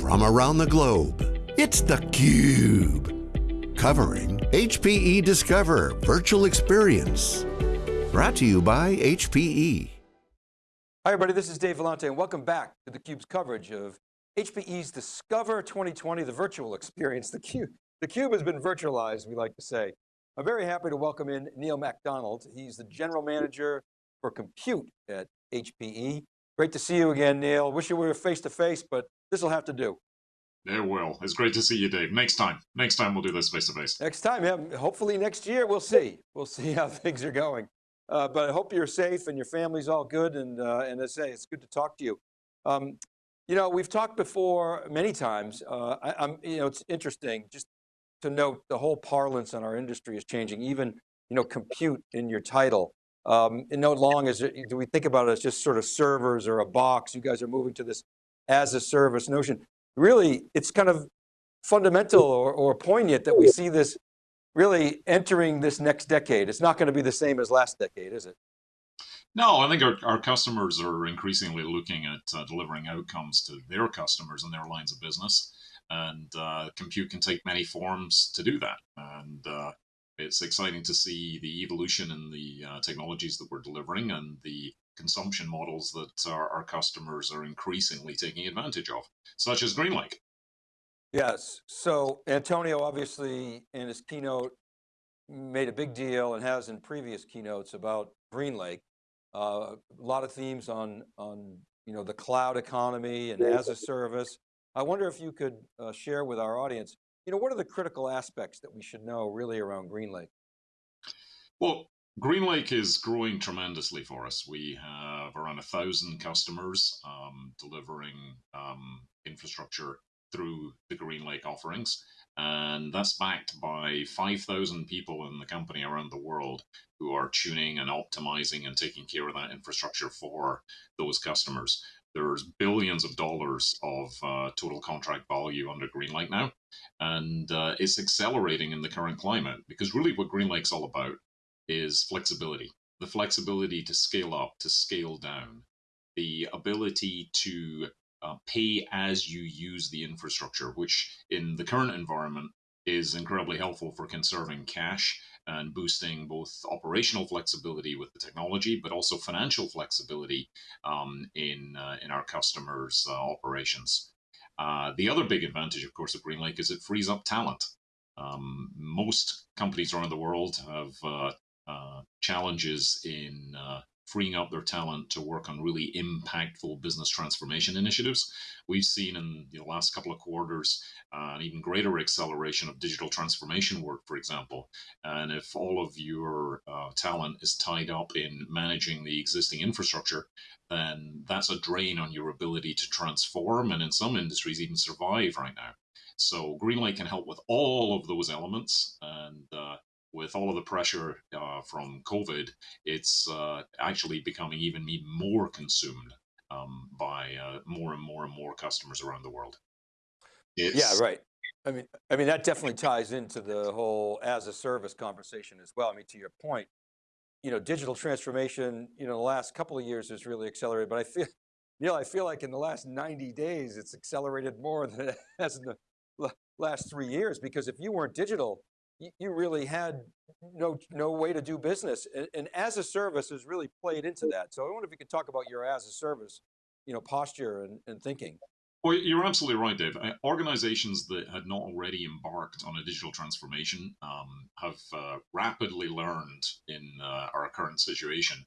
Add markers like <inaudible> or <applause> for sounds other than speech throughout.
from around the globe. It's theCUBE, covering HPE Discover Virtual Experience. Brought to you by HPE. Hi everybody, this is Dave Vellante and welcome back to theCUBE's coverage of HPE's Discover 2020, the virtual experience. theCUBE, theCUBE has been virtualized, we like to say. I'm very happy to welcome in Neil MacDonald. He's the General Manager for Compute at HPE. Great to see you again, Neil. Wish you were face to face, but this will have to do. It will. It's great to see you, Dave. Next time. Next time we'll do this face to face. Next time, yeah. Hopefully next year, we'll see. We'll see how <laughs> things are going. Uh, but I hope you're safe and your family's all good. And, uh, and as I say, it's good to talk to you. Um, you know, we've talked before many times. Uh, I, am you know, it's interesting just to note the whole parlance in our industry is changing. Even, you know, compute in your title. Um, and no it, do we think about it as just sort of servers or a box. You guys are moving to this as a service notion really it's kind of fundamental or, or poignant that we see this really entering this next decade. It's not going to be the same as last decade, is it? No, I think our, our customers are increasingly looking at uh, delivering outcomes to their customers and their lines of business. And uh, compute can take many forms to do that. And uh, it's exciting to see the evolution in the uh, technologies that we're delivering and the consumption models that our, our customers are increasingly taking advantage of, such as GreenLake. Yes, so Antonio obviously in his keynote made a big deal and has in previous keynotes about GreenLake. Uh, a lot of themes on, on you know, the cloud economy and as a service. I wonder if you could uh, share with our audience, you know, what are the critical aspects that we should know really around GreenLake? Well, GreenLake is growing tremendously for us. We have around a thousand customers um, delivering um, infrastructure through the GreenLake offerings. And that's backed by 5,000 people in the company around the world who are tuning and optimizing and taking care of that infrastructure for those customers. There's billions of dollars of uh, total contract value under GreenLake now. And uh, it's accelerating in the current climate because really what GreenLake's all about is flexibility the flexibility to scale up, to scale down, the ability to uh, pay as you use the infrastructure, which in the current environment is incredibly helpful for conserving cash and boosting both operational flexibility with the technology, but also financial flexibility um, in uh, in our customers' uh, operations. Uh, the other big advantage, of course, of GreenLake is it frees up talent. Um, most companies around the world have uh, challenges in uh, freeing up their talent to work on really impactful business transformation initiatives. We've seen in the last couple of quarters uh, an even greater acceleration of digital transformation work, for example. And if all of your uh, talent is tied up in managing the existing infrastructure, then that's a drain on your ability to transform and in some industries even survive right now. So GreenLake can help with all of those elements and uh, with all of the pressure uh, from COVID, it's uh, actually becoming even, more consumed um, by uh, more and more and more customers around the world. It's, yeah, right. I mean, I mean that definitely ties into the whole as a service conversation as well. I mean, to your point, you know, digital transformation, you know, the last couple of years has really accelerated, but I feel, Neil, I feel like in the last 90 days, it's accelerated more than it has in the last three years, because if you weren't digital, you really had no no way to do business. And, and, as a service has really played into that. So I wonder if you could talk about your as a service, you know, posture and, and thinking. Well, you're absolutely right, Dave. Organizations that had not already embarked on a digital transformation um, have uh, rapidly learned in uh, our current situation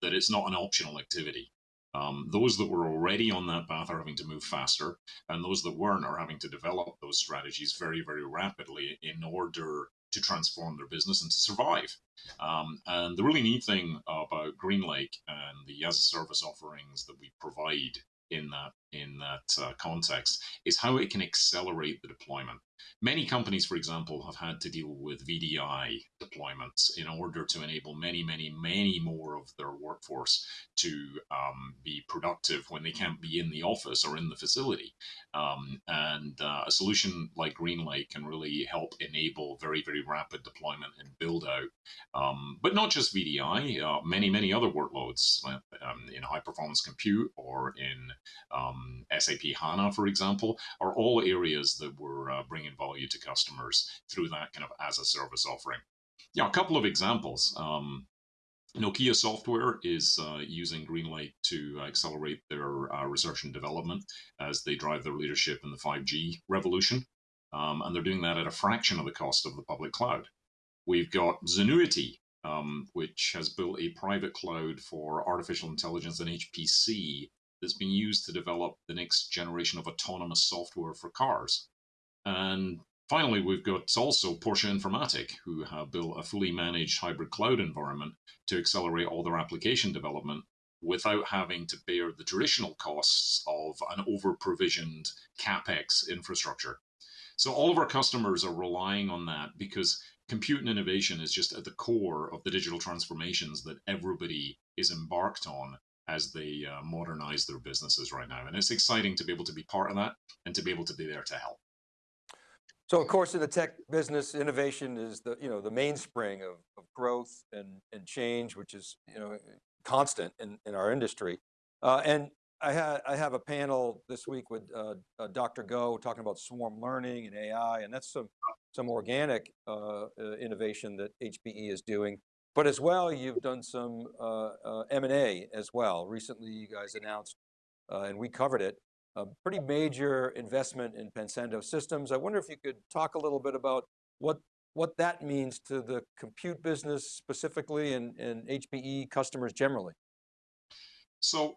that it's not an optional activity. Um, those that were already on that path are having to move faster, and those that weren't are having to develop those strategies very, very rapidly in order to transform their business and to survive. Um, and the really neat thing about GreenLake and the as a service offerings that we provide in that in that uh, context is how it can accelerate the deployment. Many companies, for example, have had to deal with VDI deployments in order to enable many, many, many more of their workforce to um, be productive when they can't be in the office or in the facility. Um, and uh, a solution like GreenLake can really help enable very, very rapid deployment and build out. Um, but not just VDI, uh, many, many other workloads uh, um, in high performance compute or in um, SAP HANA, for example, are all areas that we're uh, bringing value to customers through that kind of as a service offering. Yeah, a couple of examples. Um, Nokia Software is uh, using GreenLake to accelerate their uh, research and development as they drive their leadership in the 5G revolution. Um, and they're doing that at a fraction of the cost of the public cloud. We've got Zenuity, um, which has built a private cloud for artificial intelligence and HPC that's being used to develop the next generation of autonomous software for cars. And Finally, we've got also Porsche Informatik, who have built a fully managed hybrid cloud environment to accelerate all their application development without having to bear the traditional costs of an over provisioned capex infrastructure. So, all of our customers are relying on that because compute and innovation is just at the core of the digital transformations that everybody is embarked on as they uh, modernize their businesses right now. And it's exciting to be able to be part of that and to be able to be there to help. So of course in the tech business, innovation is the, you know, the mainspring of, of growth and, and change, which is, you know, constant in, in our industry. Uh, and I, ha I have a panel this week with uh, uh, Dr. Goh talking about swarm learning and AI, and that's some, some organic uh, uh, innovation that HPE is doing. But as well, you've done some uh, M&A as well. Recently, you guys announced, and we covered it, a pretty major investment in Pensando Systems. I wonder if you could talk a little bit about what, what that means to the compute business specifically and, and HPE customers generally. So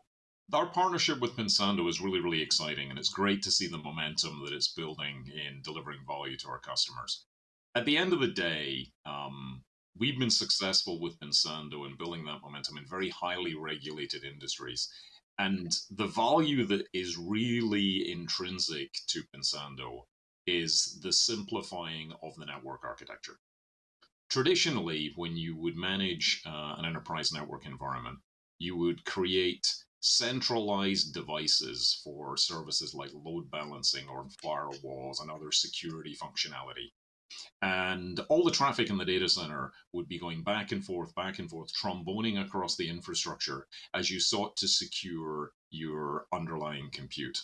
our partnership with Pensando is really, really exciting and it's great to see the momentum that it's building in delivering value to our customers. At the end of the day, um, we've been successful with Pensando in building that momentum in very highly regulated industries. And the value that is really intrinsic to Pensando is the simplifying of the network architecture. Traditionally, when you would manage uh, an enterprise network environment, you would create centralized devices for services like load balancing or firewalls and other security functionality. And all the traffic in the data center would be going back and forth, back and forth, tromboning across the infrastructure as you sought to secure your underlying compute.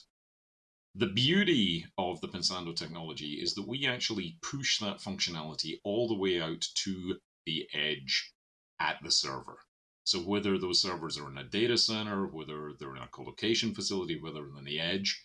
The beauty of the Pensando technology is that we actually push that functionality all the way out to the edge at the server. So whether those servers are in a data center, whether they're in a colocation facility, whether they're in the edge,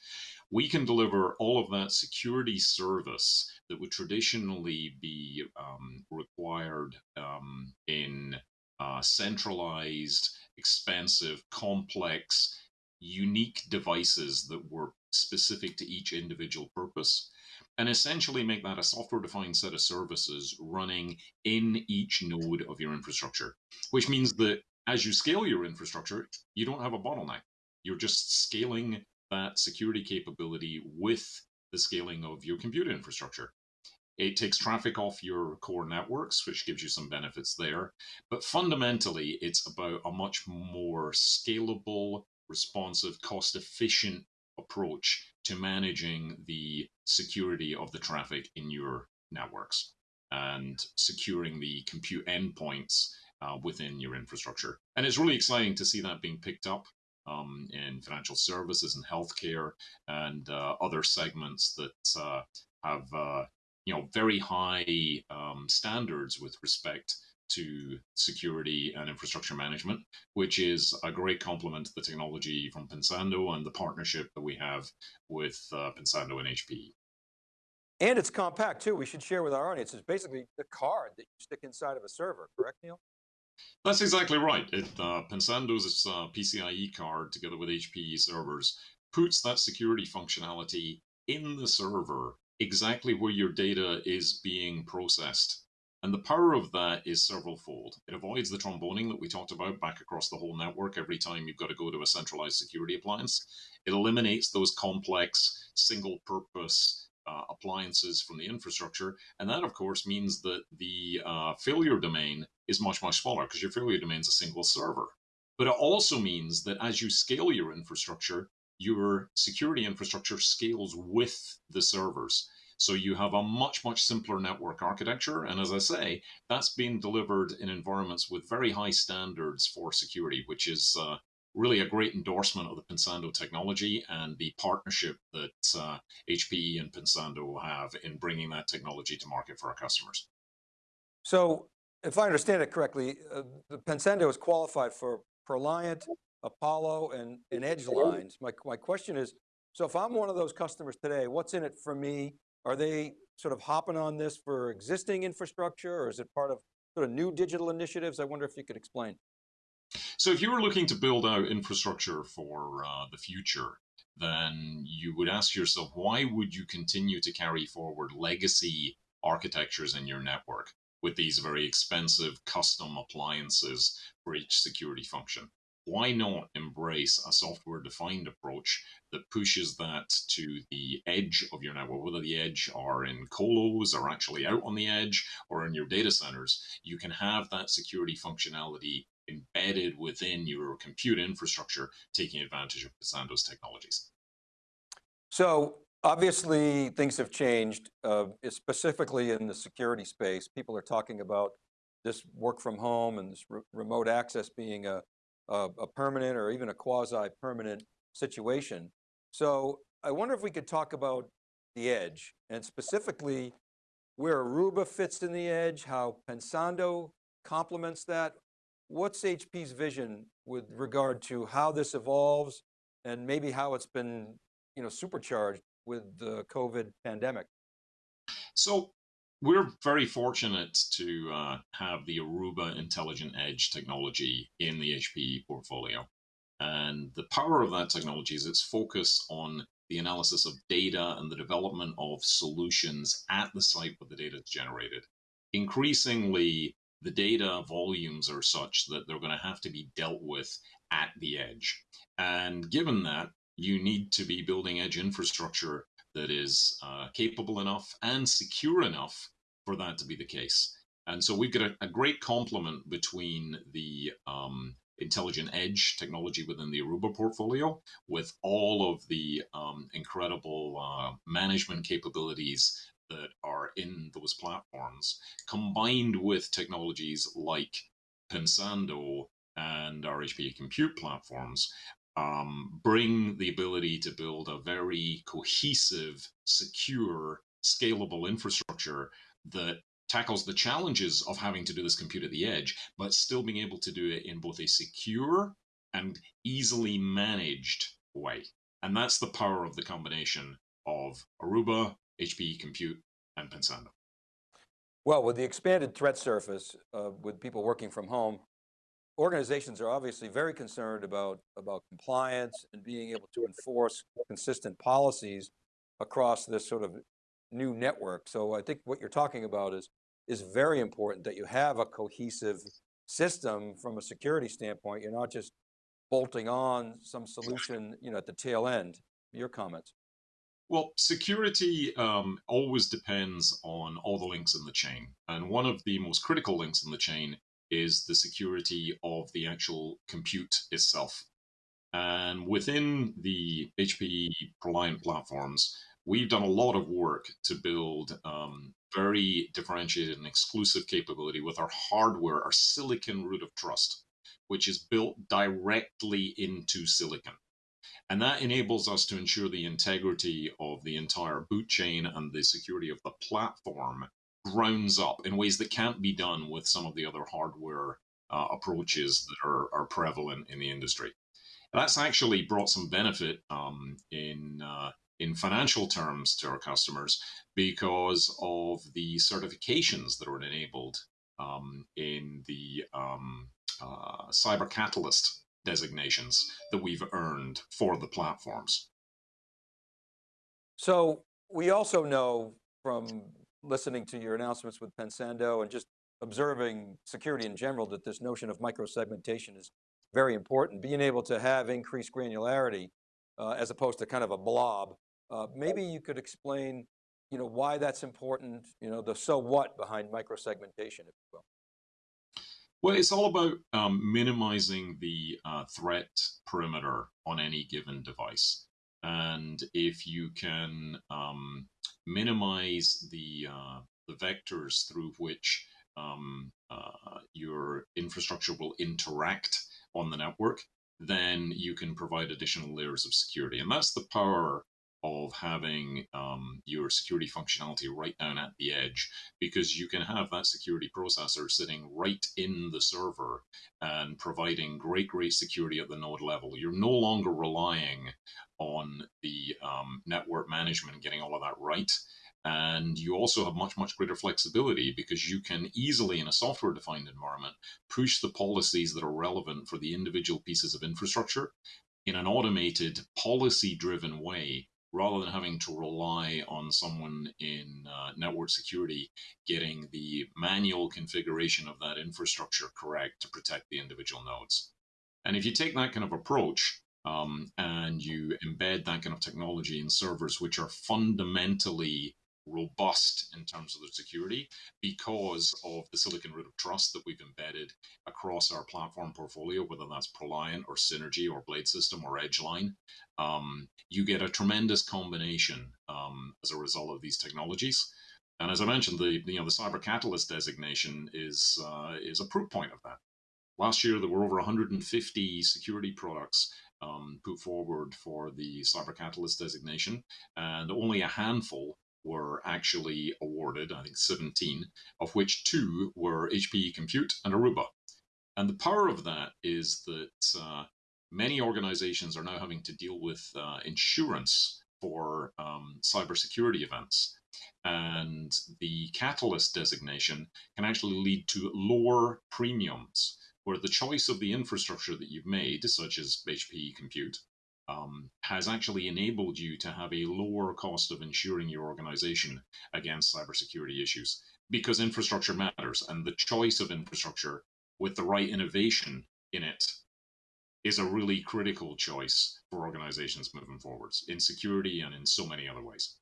we can deliver all of that security service that would traditionally be um, required um, in uh, centralized, expensive, complex, unique devices that were specific to each individual purpose and essentially make that a software defined set of services running in each node of your infrastructure, which means that as you scale your infrastructure, you don't have a bottleneck. You're just scaling that security capability with the scaling of your compute infrastructure. It takes traffic off your core networks, which gives you some benefits there. But fundamentally, it's about a much more scalable, responsive, cost efficient approach to managing the security of the traffic in your networks and securing the compute endpoints uh, within your infrastructure. And it's really exciting to see that being picked up um, in financial services and healthcare and uh, other segments that uh, have uh, you know very high um, standards with respect to security and infrastructure management, which is a great complement to the technology from Pensando and the partnership that we have with uh, Pensando and HPE. And it's compact too. We should share with our audience. It's basically the card that you stick inside of a server, correct, Neil? That's exactly right. It, uh, Pensando's uh, PCIe card, together with HPE servers, puts that security functionality in the server exactly where your data is being processed. And the power of that is several fold. It avoids the tromboning that we talked about back across the whole network every time you've got to go to a centralized security appliance. It eliminates those complex single purpose uh, appliances from the infrastructure. And that, of course, means that the uh, failure domain is much, much smaller because your failure domain is a single server. But it also means that as you scale your infrastructure, your security infrastructure scales with the servers. So you have a much, much simpler network architecture. And as I say, that's being delivered in environments with very high standards for security, which is uh, really a great endorsement of the Pensando technology and the partnership that uh, HPE and Pensando have in bringing that technology to market for our customers. So if I understand it correctly, uh, the Pensando is qualified for ProLiant, Apollo, and, and Edge lines. My, my question is, so if I'm one of those customers today, what's in it for me? Are they sort of hopping on this for existing infrastructure or is it part of sort of new digital initiatives? I wonder if you could explain. So if you were looking to build out infrastructure for uh, the future, then you would ask yourself, why would you continue to carry forward legacy architectures in your network with these very expensive custom appliances for each security function? Why not embrace a software defined approach that pushes that to the edge of your network, whether the edge are in colos or actually out on the edge or in your data centers, you can have that security functionality embedded within your compute infrastructure, taking advantage of Pensando's technologies. So obviously things have changed, uh, specifically in the security space. People are talking about this work from home and this re remote access being a, a, a permanent or even a quasi-permanent situation. So I wonder if we could talk about the edge and specifically where Aruba fits in the edge, how Pensando complements that. What's HP's vision with regard to how this evolves and maybe how it's been you know, supercharged with the COVID pandemic? So we're very fortunate to uh, have the Aruba Intelligent Edge technology in the HPE portfolio. And the power of that technology is its focus on the analysis of data and the development of solutions at the site where the data is generated. Increasingly, the data volumes are such that they're going to have to be dealt with at the edge. And given that, you need to be building edge infrastructure that is uh, capable enough and secure enough for that to be the case. And so we've got a, a great complement between the um, intelligent edge technology within the Aruba portfolio with all of the um, incredible uh, management capabilities that are in those platforms, combined with technologies like Pensando and our HPE compute platforms, um, bring the ability to build a very cohesive, secure, scalable infrastructure that tackles the challenges of having to do this compute at the edge, but still being able to do it in both a secure and easily managed way. And that's the power of the combination of Aruba, HPE Compute, and Pensando. Well, with the expanded threat surface, uh, with people working from home, organizations are obviously very concerned about, about compliance and being able to enforce consistent policies across this sort of new network. So I think what you're talking about is, is very important that you have a cohesive system from a security standpoint. You're not just bolting on some solution you know, at the tail end. Your comments. Well, security um, always depends on all the links in the chain. And one of the most critical links in the chain is the security of the actual compute itself. And within the HPE ProLiant platforms, we've done a lot of work to build um, very differentiated and exclusive capability with our hardware, our silicon root of trust, which is built directly into silicon. And that enables us to ensure the integrity of the entire boot chain and the security of the platform grounds up in ways that can't be done with some of the other hardware uh, approaches that are, are prevalent in the industry. And that's actually brought some benefit um, in uh, in financial terms to our customers because of the certifications that are enabled um, in the um, uh, Cyber Catalyst designations that we've earned for the platforms. So we also know from listening to your announcements with Pensando and just observing security in general that this notion of micro-segmentation is very important. Being able to have increased granularity uh, as opposed to kind of a blob. Uh, maybe you could explain you know, why that's important, you know, the so what behind micro-segmentation, if you will. Well, it's all about um, minimizing the uh, threat perimeter on any given device. And if you can um, minimize the, uh, the vectors through which um, uh, your infrastructure will interact on the network, then you can provide additional layers of security. And that's the power of having um, your security functionality right down at the edge because you can have that security processor sitting right in the server and providing great, great security at the node level. You're no longer relying on the um, network management getting all of that right. And you also have much, much greater flexibility because you can easily, in a software defined environment, push the policies that are relevant for the individual pieces of infrastructure in an automated, policy driven way rather than having to rely on someone in uh, network security getting the manual configuration of that infrastructure correct to protect the individual nodes. And if you take that kind of approach um, and you embed that kind of technology in servers, which are fundamentally robust in terms of their security because of the silicon root of trust that we've embedded across our platform portfolio, whether that's Proliant or Synergy or Blade System or Edgeline. Um, you get a tremendous combination um, as a result of these technologies. And as I mentioned, the you know the Cyber Catalyst designation is uh, is a proof point of that. Last year, there were over 150 security products um, put forward for the Cyber Catalyst designation, and only a handful were actually awarded, I think 17, of which two were HPE Compute and Aruba. And the power of that is that uh, many organizations are now having to deal with uh, insurance for um, cybersecurity events. And the catalyst designation can actually lead to lower premiums, where the choice of the infrastructure that you've made, such as HPE Compute, um, has actually enabled you to have a lower cost of insuring your organization against cybersecurity issues because infrastructure matters and the choice of infrastructure with the right innovation in it is a really critical choice for organizations moving forwards in security and in so many other ways.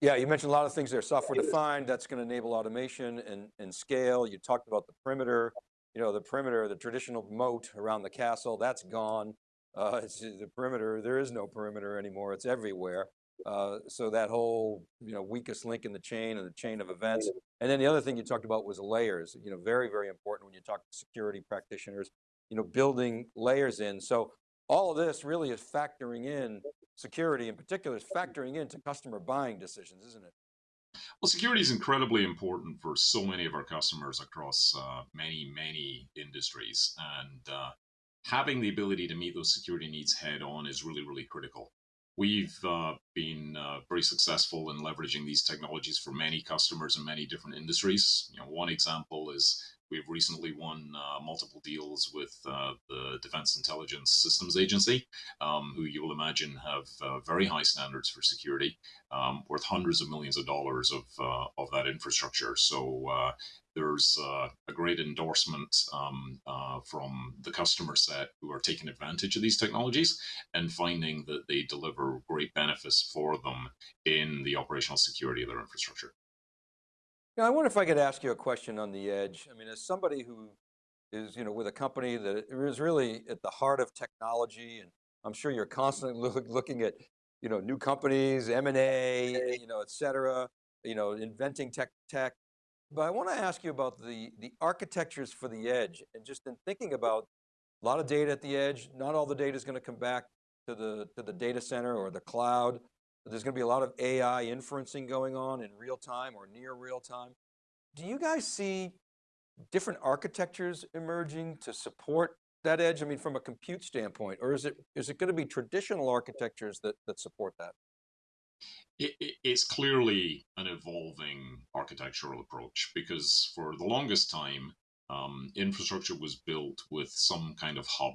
Yeah, you mentioned a lot of things there, software defined, that's going to enable automation and, and scale. You talked about the perimeter, you know, the perimeter, the traditional moat around the castle, that's gone. Uh, it's the perimeter, there is no perimeter anymore, it's everywhere. Uh, so that whole, you know, weakest link in the chain and the chain of events. And then the other thing you talked about was layers, you know, very, very important when you talk to security practitioners, you know, building layers in. So all of this really is factoring in security in particular is factoring into customer buying decisions, isn't it? Well, security is incredibly important for so many of our customers across uh, many, many industries. And uh, having the ability to meet those security needs head on is really, really critical. We've uh, been uh, very successful in leveraging these technologies for many customers in many different industries. You know, one example is we've recently won uh, multiple deals with uh, the Defense Intelligence Systems Agency, um, who you will imagine have uh, very high standards for security, um, worth hundreds of millions of dollars of uh, of that infrastructure. So there's uh, a great endorsement um, uh, from the customer set who are taking advantage of these technologies and finding that they deliver great benefits for them in the operational security of their infrastructure. Now, I wonder if I could ask you a question on the edge. I mean, as somebody who is, you know, with a company that is really at the heart of technology, and I'm sure you're constantly <laughs> look, looking at, you know, new companies, M&A, you know, et cetera, you know, inventing tech, tech, but I want to ask you about the, the architectures for the edge and just in thinking about a lot of data at the edge, not all the data is going to come back to the, to the data center or the cloud. There's going to be a lot of AI inferencing going on in real time or near real time. Do you guys see different architectures emerging to support that edge? I mean, from a compute standpoint, or is it, is it going to be traditional architectures that, that support that? it, it, it's clearly an evolving architectural approach because for the longest time, um, infrastructure was built with some kind of hub,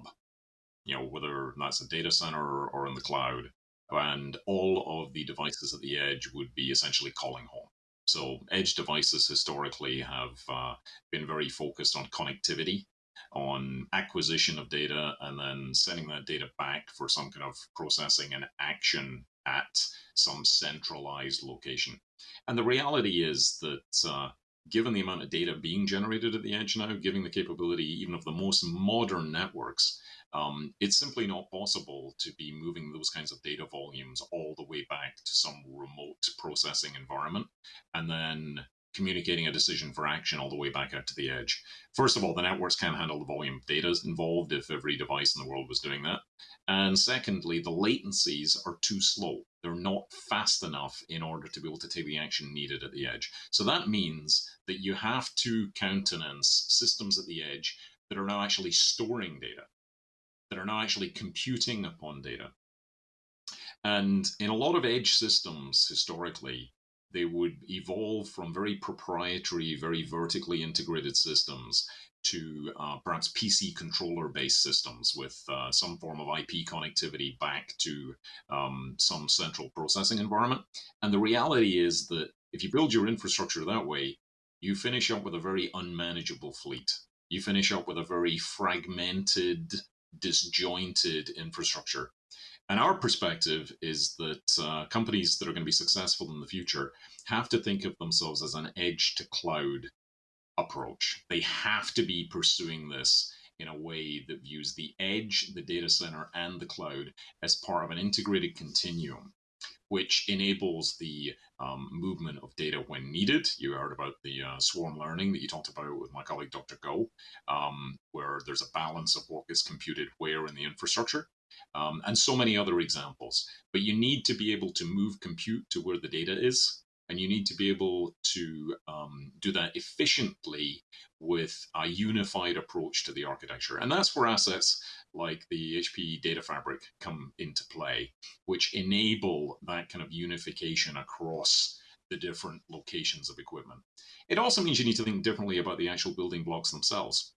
you know, whether that's a data center or in the cloud, and all of the devices at the edge would be essentially calling home. So edge devices historically have uh, been very focused on connectivity, on acquisition of data, and then sending that data back for some kind of processing and action at some centralized location. And the reality is that uh, given the amount of data being generated at the edge now, given the capability even of the most modern networks, um, it's simply not possible to be moving those kinds of data volumes all the way back to some remote processing environment and then communicating a decision for action all the way back out to the edge. First of all, the networks can't handle the volume of data involved if every device in the world was doing that. And secondly, the latencies are too slow. They're not fast enough in order to be able to take the action needed at the edge. So that means that you have to countenance systems at the edge that are now actually storing data, that are now actually computing upon data. And in a lot of edge systems historically, they would evolve from very proprietary, very vertically integrated systems to uh, perhaps PC controller based systems with uh, some form of IP connectivity back to um, some central processing environment. And the reality is that if you build your infrastructure that way, you finish up with a very unmanageable fleet. You finish up with a very fragmented, disjointed infrastructure. And our perspective is that uh, companies that are going to be successful in the future have to think of themselves as an edge to cloud approach. They have to be pursuing this in a way that views the edge, the data center, and the cloud as part of an integrated continuum, which enables the um, movement of data when needed. You heard about the uh, swarm learning that you talked about with my colleague Dr. Goh, um, where there's a balance of what is computed where in the infrastructure. Um, and so many other examples. But you need to be able to move compute to where the data is and you need to be able to um, do that efficiently with a unified approach to the architecture. And that's where assets like the HPE Data Fabric come into play, which enable that kind of unification across the different locations of equipment. It also means you need to think differently about the actual building blocks themselves.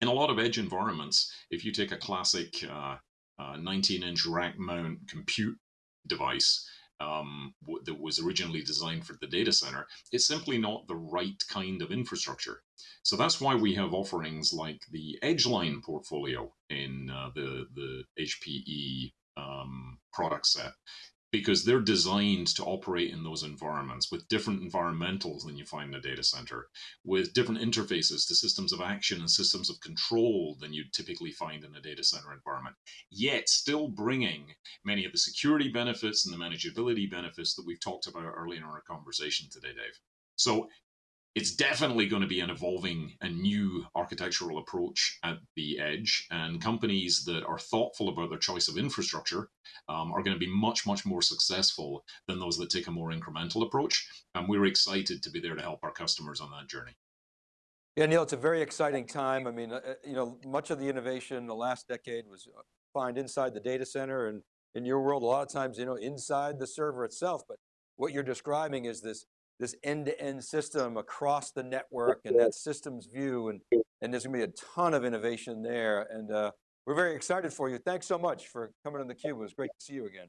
In a lot of edge environments, if you take a classic 19-inch uh, uh, rack mount compute device, um, that was originally designed for the data center, it's simply not the right kind of infrastructure. So that's why we have offerings like the Edgeline portfolio in uh, the, the HPE um, product set because they're designed to operate in those environments with different environmentals than you find in a data center, with different interfaces to systems of action and systems of control than you'd typically find in a data center environment, yet still bringing many of the security benefits and the manageability benefits that we've talked about earlier in our conversation today, Dave. So it's definitely going to be an evolving and new architectural approach at the edge. And companies that are thoughtful about their choice of infrastructure um, are going to be much, much more successful than those that take a more incremental approach. And we're excited to be there to help our customers on that journey. Yeah, Neil, it's a very exciting time. I mean, uh, you know, much of the innovation in the last decade was uh, find inside the data center and in your world, a lot of times, you know, inside the server itself. But what you're describing is this this end-to-end -end system across the network and that systems view and, and there's going to be a ton of innovation there. And uh, we're very excited for you. Thanks so much for coming on theCUBE. It was great to see you again.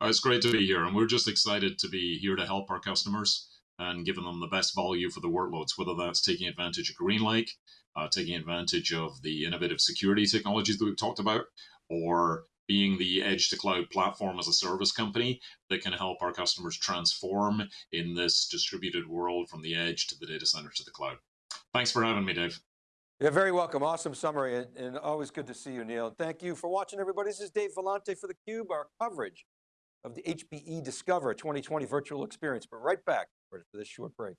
Oh, it's great to be here and we're just excited to be here to help our customers and giving them the best value for the workloads, whether that's taking advantage of GreenLake, uh, taking advantage of the innovative security technologies that we've talked about, or being the edge to cloud platform as a service company that can help our customers transform in this distributed world from the edge to the data center to the cloud. Thanks for having me, Dave. You're very welcome. Awesome summary and, and always good to see you, Neil. Thank you for watching, everybody. This is Dave Vellante for theCUBE, our coverage of the HPE Discover 2020 virtual experience. But right back for this short break.